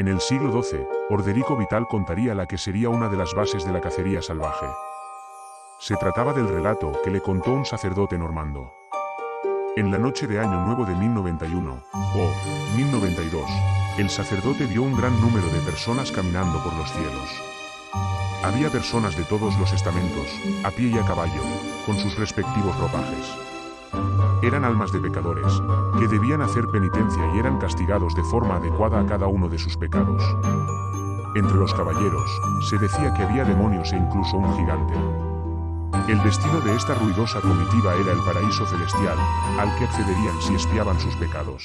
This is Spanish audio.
En el siglo XII, Orderico Vital contaría la que sería una de las bases de la cacería salvaje. Se trataba del relato que le contó un sacerdote normando. En la noche de Año Nuevo de 1091, o 1092, el sacerdote vio un gran número de personas caminando por los cielos. Había personas de todos los estamentos, a pie y a caballo, con sus respectivos ropajes. Eran almas de pecadores, que debían hacer penitencia y eran castigados de forma adecuada a cada uno de sus pecados. Entre los caballeros, se decía que había demonios e incluso un gigante. El destino de esta ruidosa comitiva era el paraíso celestial, al que accederían si espiaban sus pecados.